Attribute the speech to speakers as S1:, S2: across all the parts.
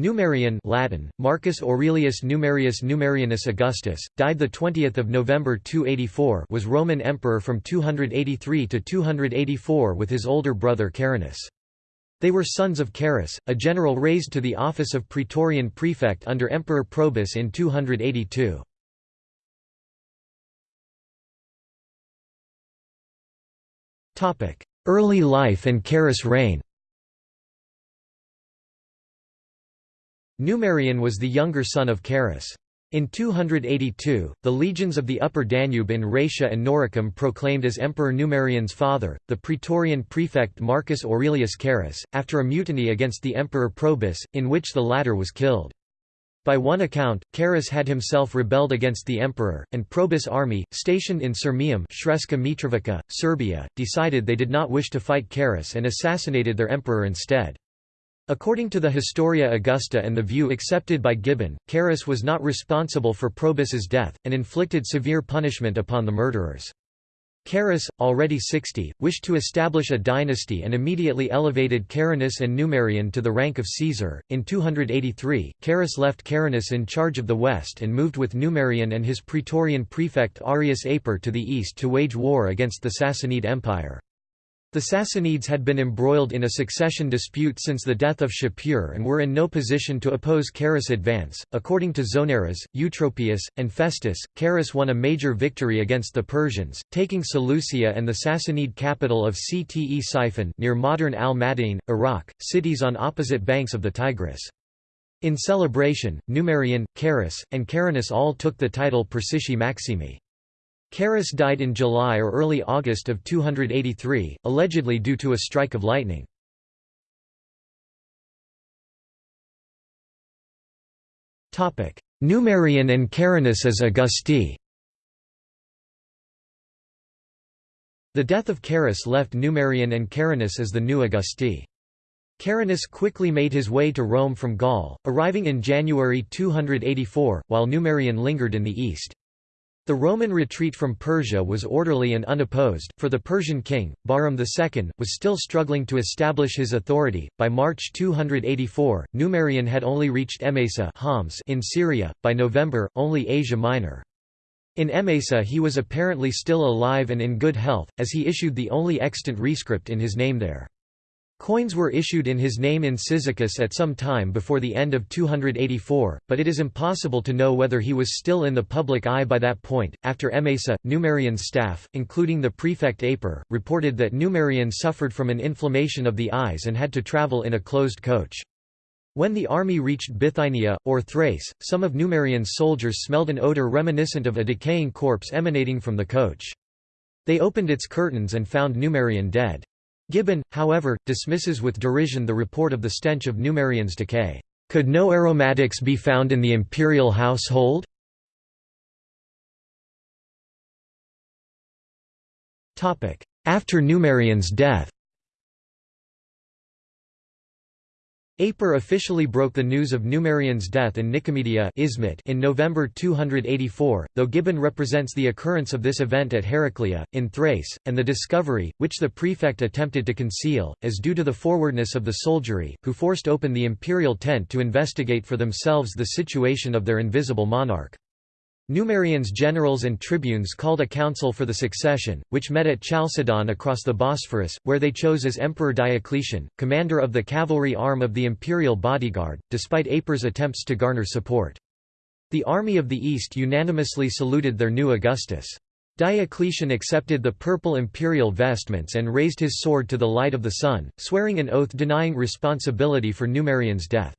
S1: Numerian Latin, Marcus Aurelius Numerius Numerianus Augustus, died 20 November 284 was Roman emperor from 283 to 284 with his older brother Carinus. They were sons of Carus, a general raised to the office of praetorian prefect under Emperor Probus in 282. Early life and Carus' reign Numerian was the younger son of Carus. In 282, the legions of the Upper Danube in Raetia and Noricum proclaimed as Emperor Numerian's father, the Praetorian prefect Marcus Aurelius Carus, after a mutiny against the Emperor Probus, in which the latter was killed. By one account, Carus had himself rebelled against the emperor, and Probus' army, stationed in Sirmium Sremska Mitrovica, Serbia, decided they did not wish to fight Carus and assassinated their emperor instead. According to the Historia Augusta and the view accepted by Gibbon, Carus was not responsible for Probus's death, and inflicted severe punishment upon the murderers. Carus, already 60, wished to establish a dynasty and immediately elevated Carinus and Numerian to the rank of Caesar. In 283, Carus left Carinus in charge of the west and moved with Numerian and his praetorian prefect Arrius Aper to the east to wage war against the Sassanid Empire. The Sassanids had been embroiled in a succession dispute since the death of Shapur and were in no position to oppose Carus' advance. According to Zonaras, Eutropius, and Festus, Carus won a major victory against the Persians, taking Seleucia and the Sassanid capital of Ctesiphon near modern al-Madain, Iraq, cities on opposite banks of the Tigris. In celebration, Numerian, Carus, and Carinus all took the title Persici Maximi. Carus died in July or early August of 283, allegedly due to a strike of lightning. Numerian and Carinus as Augusti The death of Carus left Numerian and Carinus as the new Augusti. Carinus quickly made his way to Rome from Gaul, arriving in January 284, while Numerian lingered in the east. The Roman retreat from Persia was orderly and unopposed, for the Persian king, Bahram II, was still struggling to establish his authority. By March 284, Numerian had only reached Emesa Homs in Syria, by November, only Asia Minor. In Emesa he was apparently still alive and in good health, as he issued the only extant rescript in his name there. Coins were issued in his name in Cyzicus at some time before the end of 284, but it is impossible to know whether he was still in the public eye by that point. After Emesa, Numerian's staff, including the prefect Aper, reported that Numerian suffered from an inflammation of the eyes and had to travel in a closed coach. When the army reached Bithynia, or Thrace, some of Numerian's soldiers smelled an odor reminiscent of a decaying corpse emanating from the coach. They opened its curtains and found Numerian dead. Gibbon, however, dismisses with derision the report of the stench of Numerian's decay. Could no aromatics be found in the imperial household? After Numerian's death Aper officially broke the news of Numerian's death in Nicomedia Izmit in November 284, though Gibbon represents the occurrence of this event at Heraclea, in Thrace, and the discovery, which the prefect attempted to conceal, as due to the forwardness of the soldiery, who forced open the imperial tent to investigate for themselves the situation of their invisible monarch. Numerian's generals and tribunes called a council for the succession, which met at Chalcedon across the Bosphorus, where they chose as Emperor Diocletian, commander of the cavalry arm of the imperial bodyguard, despite Aper's attempts to garner support. The army of the East unanimously saluted their new Augustus. Diocletian accepted the purple imperial vestments and raised his sword to the light of the sun, swearing an oath denying responsibility for Numerian's death.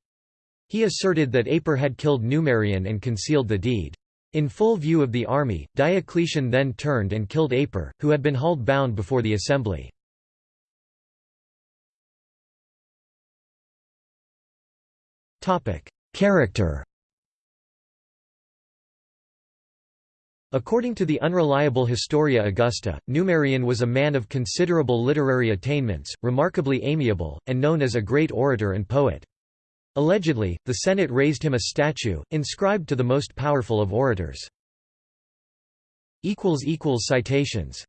S1: He asserted that Aper had killed Numerian and concealed the deed. In full view of the army, Diocletian then turned and killed Aper, who had been hauled bound before the assembly. Character According to the unreliable Historia Augusta, Numerian was a man of considerable literary attainments, remarkably amiable, and known as a great orator and poet. Allegedly, the Senate raised him a statue, inscribed to the most powerful of orators. Citations